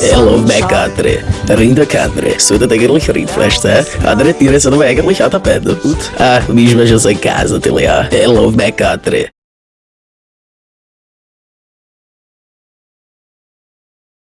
Hello, sun shine. Rinda Kadre. So dat eigentlich Rindfleisch, tá? hä? Adre tira se do é eigentlich a tapete. Ah, mesmo já sei casa, te lea. Hello, Backadre.